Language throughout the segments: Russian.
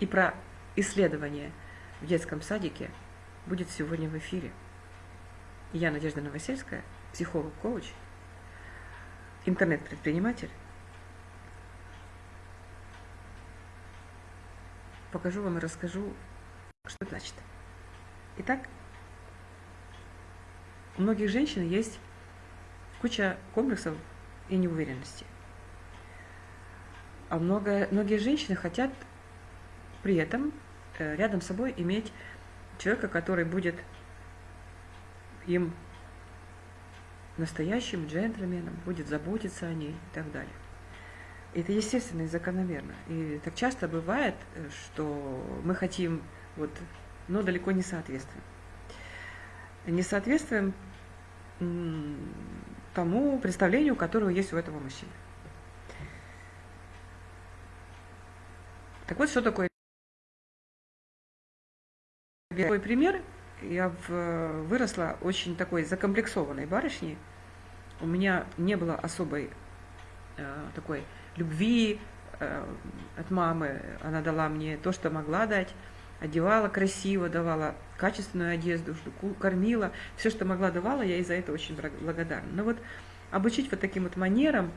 и про исследование в детском садике будет сегодня в эфире. Я Надежда Новосельская, психолог-коуч, интернет-предприниматель. Покажу вам и расскажу, что это значит. Итак, у многих женщин есть куча комплексов и неуверенности. А много, многие женщины хотят при этом э, рядом с собой иметь человека, который будет им настоящим джентльменом, будет заботиться о ней и так далее. Это естественно и закономерно. И так часто бывает, э, что мы хотим, вот, но далеко не соответствуем. Не соответствуем тому представлению, которое есть у этого мужчины. Так вот, что такое Такой пример. Я в, выросла очень такой закомплексованной барышней. У меня не было особой э, такой любви э, от мамы. Она дала мне то, что могла дать. Одевала красиво, давала качественную одежду, кормила. Все, что могла, давала. Я ей за это очень благодарна. Но вот обучить вот таким вот манерам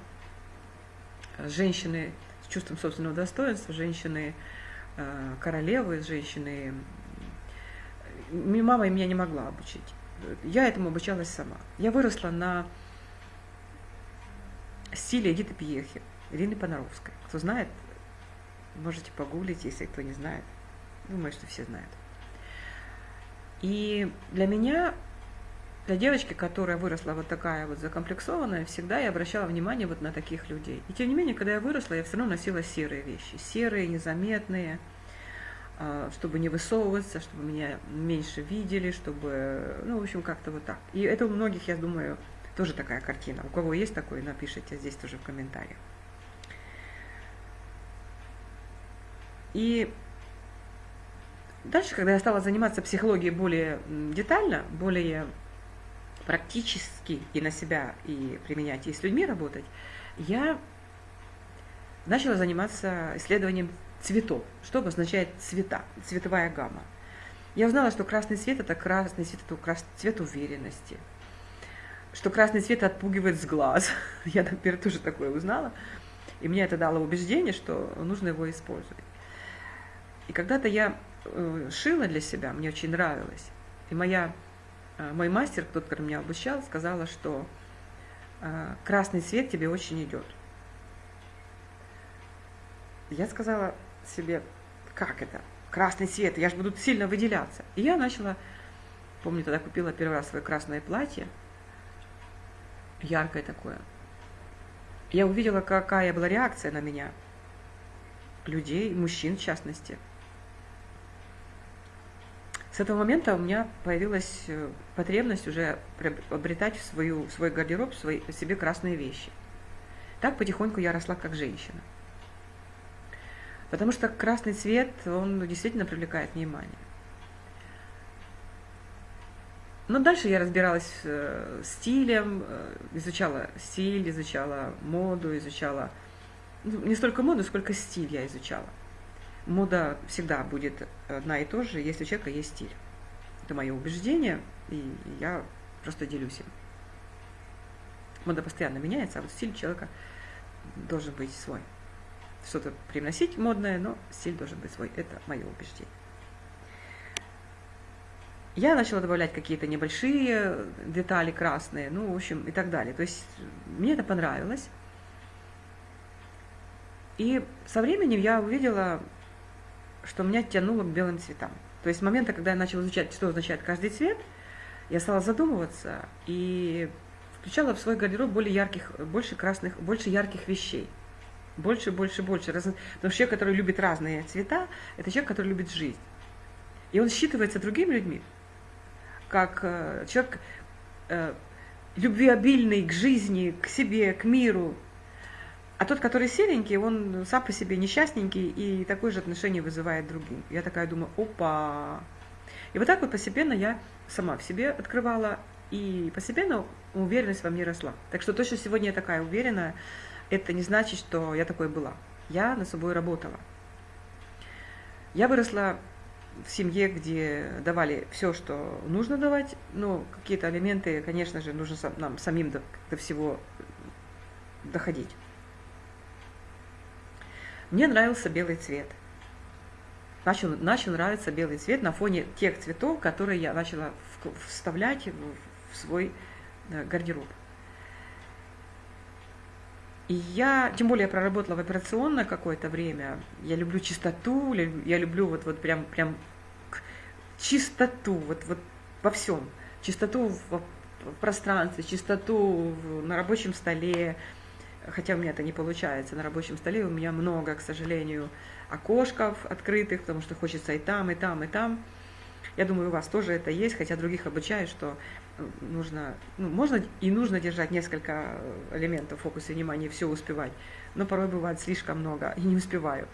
э, женщины с чувством собственного достоинства, женщины э, королевы, женщины... Мама меня не могла обучить. Я этому обучалась сама. Я выросла на стиле Эдиты Пьехи, Ирины Понаровской. Кто знает, можете погуглить, если кто не знает. Думаю, что все знают. И для меня для девочки, которая выросла вот такая вот закомплексованная, всегда я обращала внимание вот на таких людей. И тем не менее, когда я выросла, я все равно носила серые вещи. Серые, незаметные, чтобы не высовываться, чтобы меня меньше видели, чтобы, ну, в общем, как-то вот так. И это у многих, я думаю, тоже такая картина. У кого есть такой, напишите здесь тоже в комментариях. И дальше, когда я стала заниматься психологией более детально, более практически и на себя, и применять, и с людьми работать, я начала заниматься исследованием цветов. Что обозначает цвета, цветовая гамма. Я узнала, что красный цвет – это красный цвет, это цвет уверенности, что красный цвет отпугивает с глаз. Я теперь тоже такое узнала. И мне это дало убеждение, что нужно его использовать. И когда-то я э, шила для себя, мне очень нравилось. И моя Э, мой мастер, тот, который меня обучал, сказала, что э, красный цвет тебе очень идет. Я сказала себе, как это? Красный цвет, я же буду сильно выделяться. И я начала, помню, тогда купила первый раз свое красное платье, яркое такое. Я увидела, какая была реакция на меня, людей, мужчин в частности – с этого момента у меня появилась э, потребность уже обретать в свою, свой гардероб, в свой, в себе красные вещи. Так потихоньку я росла как женщина. Потому что красный цвет, он действительно привлекает внимание. Но дальше я разбиралась э, стилем, э, изучала стиль, изучала моду, изучала... Ну, не столько моду, сколько стиль я изучала мода всегда будет одна и та же, если у человека есть стиль. Это мое убеждение, и я просто делюсь им. Мода постоянно меняется, а вот стиль человека должен быть свой. Что-то привносить модное, но стиль должен быть свой. Это мое убеждение. Я начала добавлять какие-то небольшие детали красные, ну, в общем, и так далее. То есть мне это понравилось. И со временем я увидела что меня тянуло к белым цветам. То есть с момента, когда я начала изучать, что означает каждый цвет, я стала задумываться и включала в свой гардероб более ярких, больше красных, больше ярких вещей. Больше, больше, больше. Раз... Потому что человек, который любит разные цвета, это человек, который любит жизнь. И он считывается другими людьми, как э, человек э, любвеобильный к жизни, к себе, к миру, а тот, который серенький, он сам по себе несчастненький и такое же отношение вызывает другим. Я такая думаю, опа. И вот так вот постепенно я сама в себе открывала, и постепенно уверенность во мне росла. Так что то, что сегодня я такая уверенная, это не значит, что я такой была. Я над собой работала. Я выросла в семье, где давали все, что нужно давать, но какие-то элементы, конечно же, нужно нам самим до, до всего доходить. Мне нравился белый цвет. Начал, начал нравиться белый цвет на фоне тех цветов, которые я начала вставлять в, в свой э, гардероб. И я, тем более я проработала в операционное какое-то время, я люблю чистоту, я люблю вот, вот прям, прям чистоту, вот, вот во всем. Чистоту в, пространстве, чистоту на рабочем столе, хотя у меня это не получается. На рабочем столе у меня много, к сожалению, окошков открытых, потому что хочется и там, и там, и там. Я думаю, у вас тоже это есть, хотя других обучаю, что нужно, ну, можно и нужно держать несколько элементов в фокусе внимания, все успевать, но порой бывает слишком много, и не успеваю.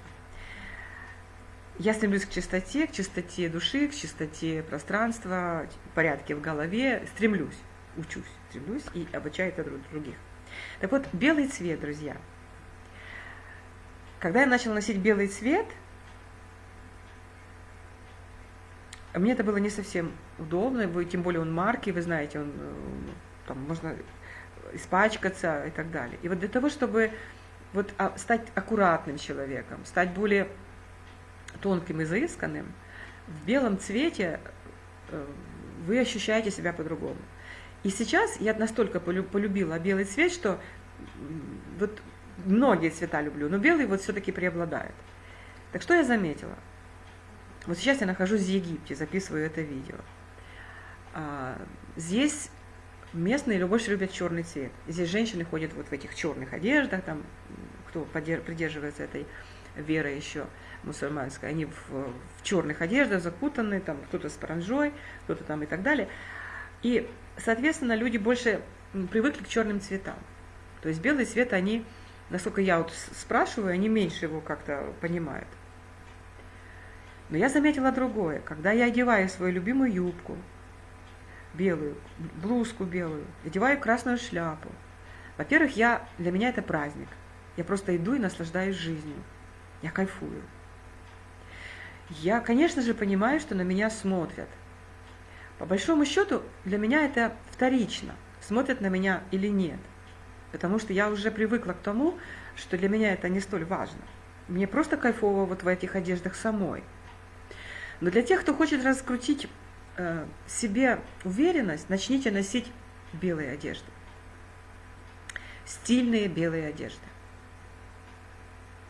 Я стремлюсь к чистоте, к чистоте души, к чистоте пространства, порядке в голове, стремлюсь, учусь, стремлюсь и обучаю это других. Так вот, белый цвет, друзья. Когда я начала носить белый цвет, мне это было не совсем удобно, тем более он марки, вы знаете, он э, там можно испачкаться и так далее. И вот для того, чтобы вот а, стать аккуратным человеком, стать более тонким и заисканным, в белом цвете э, вы ощущаете себя по-другому. И сейчас я настолько полюбила белый цвет, что вот многие цвета люблю, но белый вот все-таки преобладает. Так что я заметила? Вот сейчас я нахожусь в Египте, записываю это видео. А, здесь местные больше любят черный цвет. Здесь женщины ходят вот в этих черных одеждах, там, кто придерживается этой веры еще мусульманской, они в, в черных одеждах закутаны, там кто-то с паранжой, кто-то там и так далее. И соответственно, люди больше привыкли к черным цветам. То есть белый цвет они, насколько я вот спрашиваю, они меньше его как-то понимают. Но я заметила другое. Когда я одеваю свою любимую юбку, белую, блузку белую, одеваю красную шляпу, во-первых, я, для меня это праздник. Я просто иду и наслаждаюсь жизнью. Я кайфую. Я, конечно же, понимаю, что на меня смотрят. По большому счету, для меня это вторично, смотрят на меня или нет. Потому что я уже привыкла к тому, что для меня это не столь важно. Мне просто кайфово вот в этих одеждах самой. Но для тех, кто хочет раскрутить э, себе уверенность, начните носить белые одежды. Стильные белые одежды.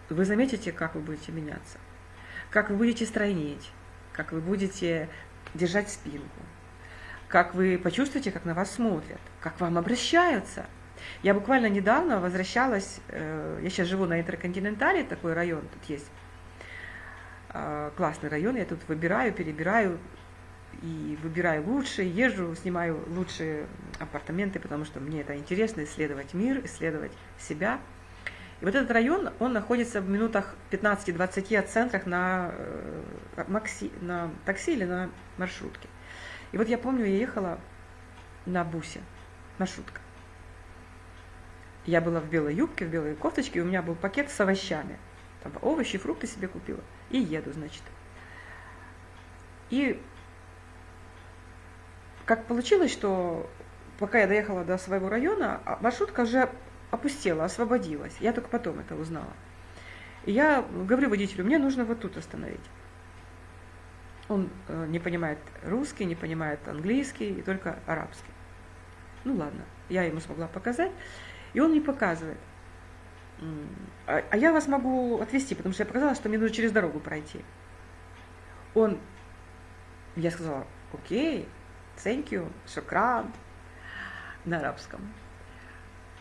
Вы заметите, как вы будете меняться, как вы будете стройнеть, как вы будете держать спинку, как вы почувствуете, как на вас смотрят, как вам обращаются. Я буквально недавно возвращалась, э, я сейчас живу на Интерконтинентале, такой район тут есть, классный район, я тут выбираю, перебираю и выбираю лучшие, езжу, снимаю лучшие апартаменты, потому что мне это интересно, исследовать мир, исследовать себя. И вот этот район, он находится в минутах 15-20 от центрах на, э, на такси или на маршрутке. И вот я помню, я ехала на бусе, маршрутка. Я была в белой юбке, в белой кофточке, и у меня был пакет с овощами. Там овощи, фрукты себе купила. И еду, значит. И как получилось, что пока я доехала до своего района, а маршрутка уже опустела, освободилась. Я только потом это узнала. И я говорю водителю, мне нужно вот тут остановить. Он э, не понимает русский, не понимает английский и только арабский. Ну ладно, я ему смогла показать, и он не показывает. А, а я вас могу отвезти, потому что я показала, что мне нужно через дорогу пройти. Он, я сказала, окей, thank you, шукран, на арабском.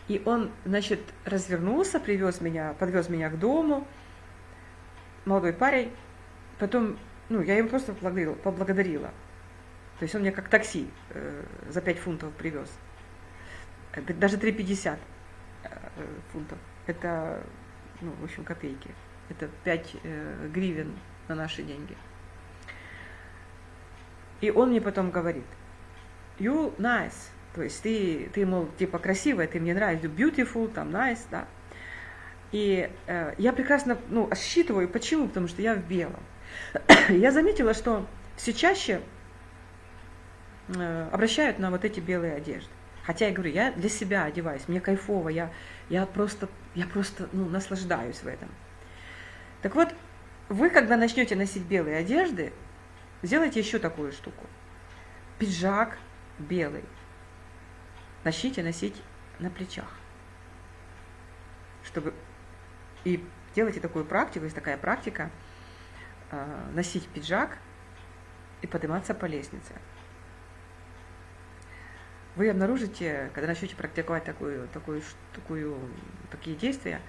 И он, значит, развернулся, привез меня, подвез меня к дому, молодой парень, потом ну, я ему просто поблагодарила. То есть он мне как такси э, за 5 фунтов привез. Даже 3,50 э, фунтов. Это, ну, в общем, копейки. Это 5 э, гривен на наши деньги. И он мне потом говорит, you nice, то есть ты, ты мол, типа красивая, ты мне нравишься, beautiful, там nice, да. И э, я прекрасно, ну, считываю, почему, потому что я в белом. Я заметила, что все чаще э, обращают на вот эти белые одежды. Хотя я говорю, я для себя одеваюсь, мне кайфово, я, я просто, я просто ну, наслаждаюсь в этом. Так вот, вы, когда начнете носить белые одежды, сделайте еще такую штуку. Пиджак белый. Начните носить на плечах. Чтобы и делайте такую практику, есть такая практика, э, носить пиджак и подниматься по лестнице. Вы обнаружите, когда начнете практиковать такую, такую, такую, такие действия,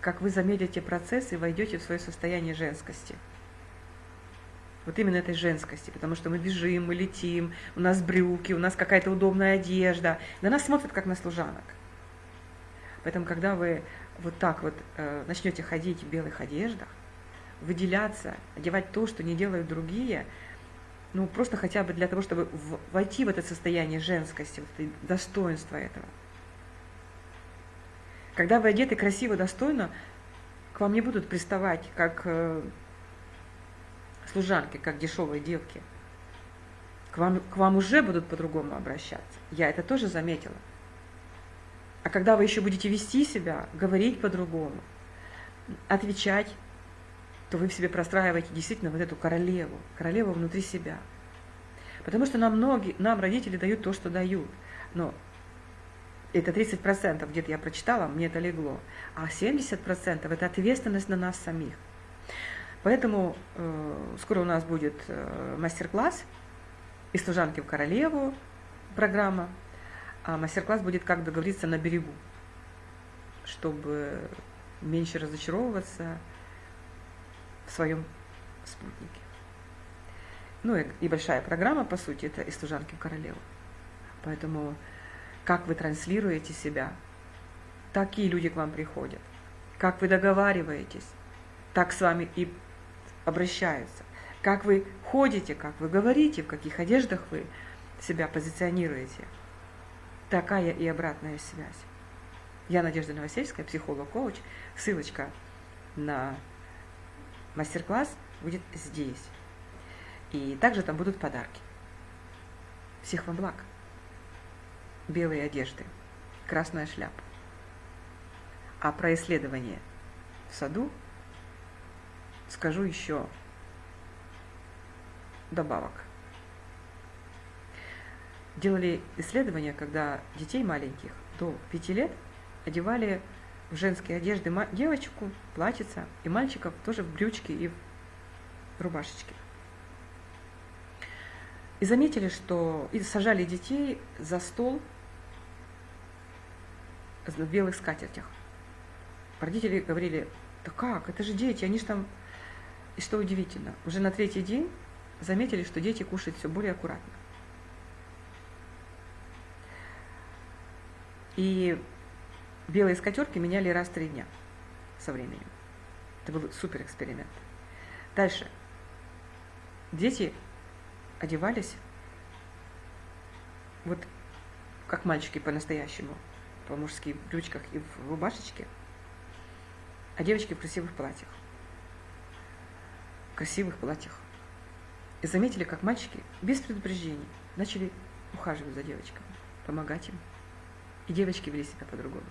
как вы замедлите процесс и войдете в свое состояние женскости. Вот именно этой женскости, потому что мы бежим, мы летим, у нас брюки, у нас какая-то удобная одежда. На нас смотрят как на служанок. Поэтому, когда вы вот так вот э, начнете ходить в белых одеждах, выделяться, одевать то, что не делают другие, ну, просто хотя бы для того, чтобы войти в это состояние женскости, вот достоинства этого – когда вы одеты красиво, достойно, к вам не будут приставать как э, служанки, как дешевые девки. К вам, к вам уже будут по-другому обращаться. Я это тоже заметила. А когда вы еще будете вести себя, говорить по-другому, отвечать, то вы в себе простраиваете действительно вот эту королеву, королеву внутри себя. Потому что нам многие, нам родители дают то, что дают. Но это 30% где-то я прочитала, мне это легло, а 70% это ответственность на нас самих. Поэтому э, скоро у нас будет э, мастер-класс из служанки в королеву программа, а мастер-класс будет как договориться на берегу, чтобы меньше разочаровываться в своем спутнике. Ну и, и большая программа, по сути, это из служанки в королеву. Поэтому как вы транслируете себя, такие люди к вам приходят. Как вы договариваетесь, так с вами и обращаются. Как вы ходите, как вы говорите, в каких одеждах вы себя позиционируете. Такая и обратная связь. Я Надежда Новосельская, психолог-коуч. Ссылочка на мастер-класс будет здесь. И также там будут подарки. Всех вам благ! белые одежды, красная шляпа. А про исследование в саду скажу еще добавок. Делали исследования, когда детей маленьких до 5 лет одевали в женские одежды девочку, платьица, и мальчиков тоже в брючки и в рубашечки. И заметили, что и сажали детей за стол в белых скатертях. Родители говорили, да как, это же дети, они же там... И что удивительно, уже на третий день заметили, что дети кушают все более аккуратно. И белые скатерки меняли раз в три дня со временем. Это был супер эксперимент. Дальше. Дети одевались вот как мальчики по-настоящему по-мужски в брючках и в рубашечке, а девочки в красивых платьях. В красивых платьях. И заметили, как мальчики без предупреждений начали ухаживать за девочками, помогать им. И девочки вели себя по-другому.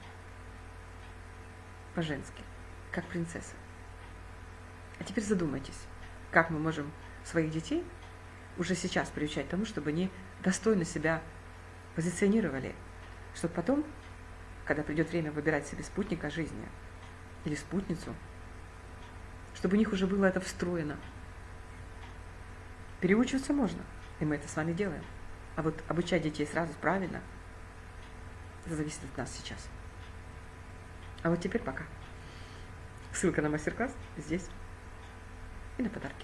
По-женски, как принцессы. А теперь задумайтесь, как мы можем своих детей уже сейчас приучать тому, чтобы они достойно себя позиционировали, чтобы потом когда придет время выбирать себе спутника жизни или спутницу, чтобы у них уже было это встроено. Переучиваться можно, и мы это с вами делаем. А вот обучать детей сразу правильно, это зависит от нас сейчас. А вот теперь пока. Ссылка на мастер-класс здесь и на подарки.